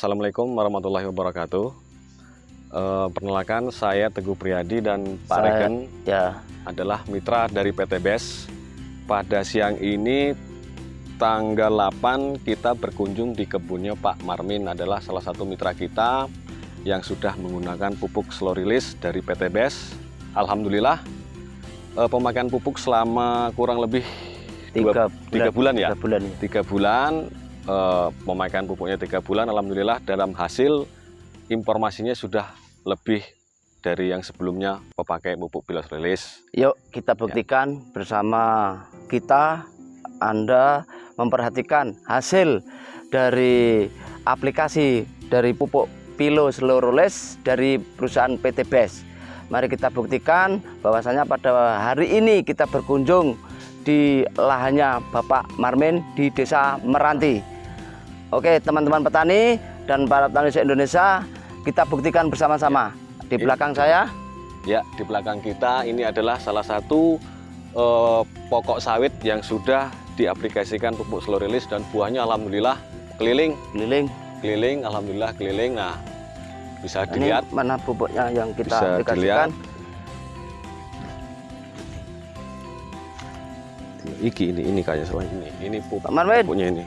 Assalamualaikum warahmatullahi wabarakatuh. Uh, perkenalkan saya Teguh Priyadi dan Pak Saya- Regen Ya, adalah mitra dari PT BES. Pada siang ini tanggal 8 kita berkunjung di kebunnya Pak Marmin adalah salah satu mitra kita yang sudah menggunakan pupuk slow release dari PT BES. Alhamdulillah eh, pemakaian pupuk selama kurang lebih tiga, dua- tiga bulan ya? Tiga bulan ya. tiga bulan eh, pemakaian pupuknya tiga bulan alhamdulillah dalam hasil informasinya sudah lebih dari yang sebelumnya pemakai pupuk bilos rilis Yuk kita buktikan bersama kita, Anda memperhatikan hasil dari aplikasi dari pupuk Pilo Selurules dari perusahaan PT BES. Mari kita buktikan bahwasanya pada hari ini kita berkunjung di lahannya Bapak Marmin di Desa Meranti. Oke teman-teman petani dan para petani se-Indonesia kita buktikan bersama-sama. Di Iya. belakang saya ya di belakang kita ini adalah salah satu eh, pokok sawit yang sudah diaplikasikan pupuk slow release dan buahnya alhamdulillah keliling keliling keliling alhamdulillah keliling nah bisa Ini dilihat mana pupuknya yang kita Bisa aplikasikan? Iki ini ini kayaknya salah ini ini Marmin. pupuknya ini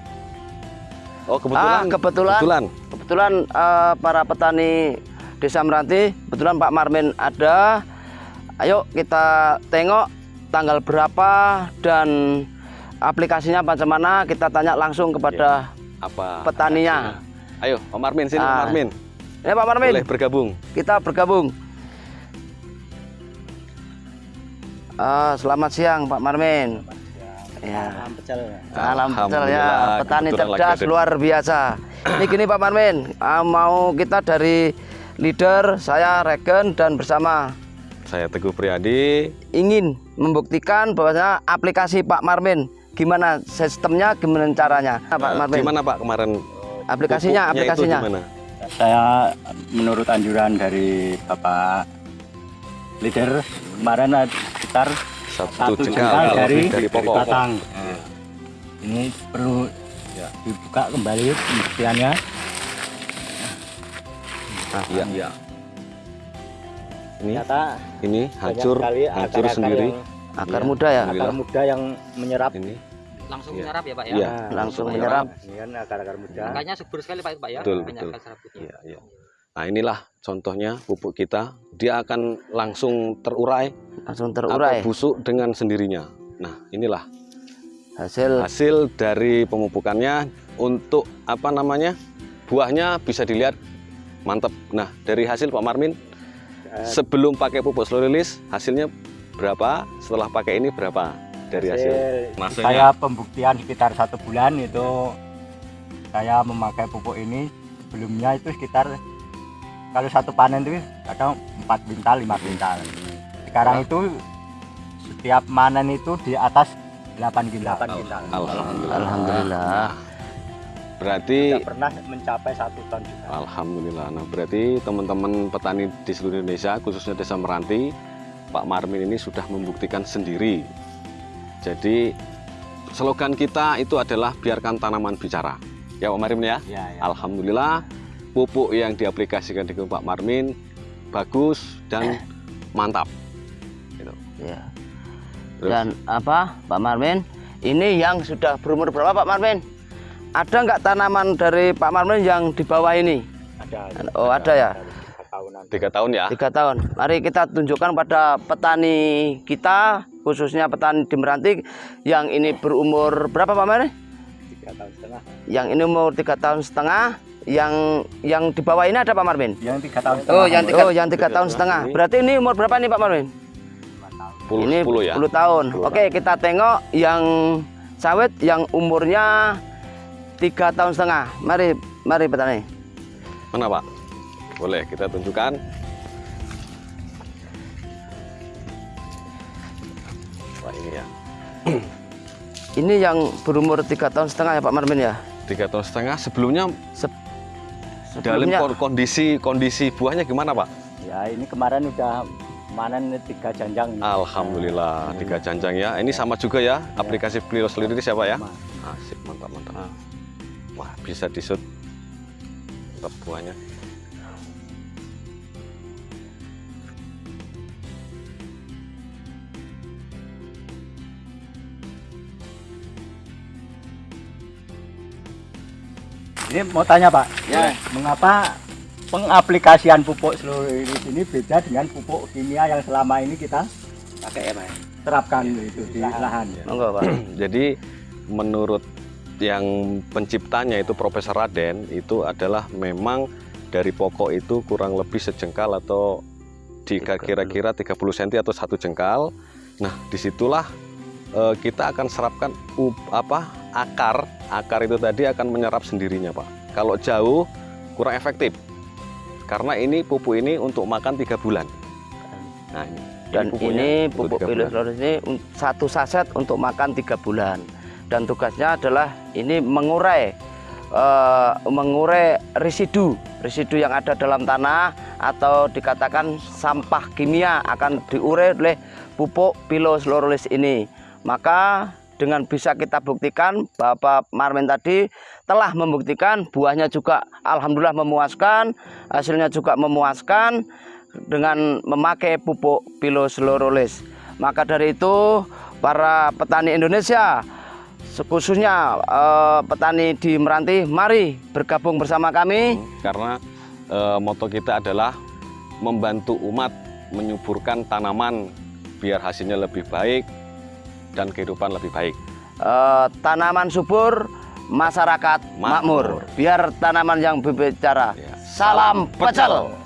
oh kebetulan Ah, kebetulan. kebetulan Kebetulan eh, para petani Desa Meranti, kebetulan Pak Marmin ada. Ayo kita tengok tanggal berapa dan aplikasinya bagaimana. Kita tanya langsung kepada apa petaninya. Ayo, Pak Marmin sini, Pak Ah, Marmin. Ini Pak Marmin, Boleh bergabung. kita bergabung. Ah, selamat siang Pak Marmin. Ya. Alam betul ya, Alhamdulillah, petani kebetulan lagi cerdas luar biasa. Ini gini Pak Marmin, ah, mau kita dari leader, saya Regen dan bersama Saya Teguh Priyadi. ingin membuktikan bahwasanya aplikasi Pak Marmin gimana sistemnya, gimana caranya. Nah, Pak Eh, Marmin, Gimana Pak kemarin? aplikasinya, itu aplikasinya. gimana? saya menurut anjuran dari Bapak leader kemarin sekitar Satu, satu jengkal, jengkal dari, dari pokok. batang. Nah, ini perlu Ya. dibuka kembali pembuktiannya. Iya, iya. Ini, Ternyata ini hancur, hancur akar-akar sendiri. yang- Akar Iya, muda ya, akar muda yang menyerap. Ini, langsung Iya. menyerap ya Pak ya. Iya. Nah, langsung menyerap. Ini kan akar-akar muda. Makanya subur sekali Pak Pak ya. Betul, Banyak betul. akar serabutnya. iya, iya. Nah inilah contohnya pupuk kita. Dia akan langsung terurai Langsung atau terurai busuk dengan sendirinya. Nah inilah hasil hasil dari pemupukannya untuk apa namanya buahnya bisa dilihat mantap. Nah dari hasil Pak Marmin Eh, sebelum pakai pupuk slow release hasilnya berapa? Setelah pakai ini berapa dari hasil? Maksudnya saya pembuktian sekitar satu bulan itu saya memakai pupuk ini sebelumnya itu sekitar kalau satu panen itu kadang 4 bintal 5 bintal sekarang itu setiap manen itu di atas 8 bintal, 8 bintal. Alhamdulillah. Alhamdulillah. Berarti tidak pernah mencapai satu ton juga Alhamdulillah. Nah, berarti teman-teman petani di seluruh Indonesia, khususnya Desa Meranti, Pak Marmin ini sudah membuktikan sendiri. Jadi, slogan kita itu adalah biarkan tanaman bicara. Ya, Pak Marmin ya. ya, ya. Alhamdulillah, pupuk yang diaplikasikan di Pak Marmin bagus dan mantap. Ya. Terus, Dan apa Pak Marmin? Ini yang sudah berumur berapa Pak Marmin? Ada nggak tanaman dari Pak Marmin yang di bawah ini? ada Oh, ada ya? tiga tahunan tiga tahun ya. Tiga tahun. Mari kita tunjukkan pada petani kita, khususnya petani di Meranti, yang ini berumur berapa Pak Marmin? tiga tahun setengah Yang ini umur tiga tahun setengah. Yang yang di bawah ini ada Pak Marmin? yang tiga tahun setengah Oh, yang tiga, oh, yang tiga Tiga tahun setengah. Berarti ini umur berapa nih Pak Marmin? Puluh, ini 10 ya. 10 tahun. 10 Oke, kita tengok yang sawit yang umurnya tiga tahun setengah. Mari, mari petani. Mana Pak? Boleh kita tunjukkan. Wah ini ya. Ini yang berumur tiga tahun setengah ya Pak Marmin ya. Tiga tahun setengah. Sebelumnya Se- dalam sebelumnya kon- kondisi kondisi buahnya gimana Pak? ya ini kemarin udah manen tiga janjang Alhamdulillah tiga janjang ya. Ini sama juga ya aplikasi Plilo sendiri siapa ya? Sama. Asik mantap mantap. Wah bisa disut. tetap buahnya. Ini mau tanya Pak, Ya. mengapa pengaplikasian pupuk seluruh ini beda dengan pupuk kimia yang selama ini kita Pakai ya, Pak. terapkan itu di lahan? Monggo, Pak. Jadi menurut yang penciptanya itu Profesor Raden itu adalah memang dari pokok itu kurang lebih sejengkal atau di kira-kira 30 cm atau satu jengkal. Nah, di situlah eh, kita akan serapkan up, apa akar akar itu tadi akan menyerap sendirinya pak. Kalau jauh kurang efektif karena ini pupuk ini untuk makan tiga bulan. Nah, ini, Dan ini untuk pupuk loris ini satu saset untuk makan tiga bulan. Dan tugasnya adalah ini mengurai eh, mengurai residu residu yang ada dalam tanah atau dikatakan sampah kimia akan diurai oleh pupuk pilus loris ini. Maka dengan bisa kita buktikan Bapak Marmin tadi telah membuktikan buahnya juga alhamdulillah memuaskan, hasilnya juga memuaskan dengan memakai pupuk piloslorolis. Maka dari itu para petani Indonesia khususnya eh, petani di Meranti mari bergabung bersama kami karena eh, moto kita adalah membantu umat menyuburkan tanaman biar hasilnya lebih baik dan kehidupan lebih baik. Eh, tanaman subur masyarakat makmur. Makmur. Biar tanaman yang berbicara. Ya. Salam pecel.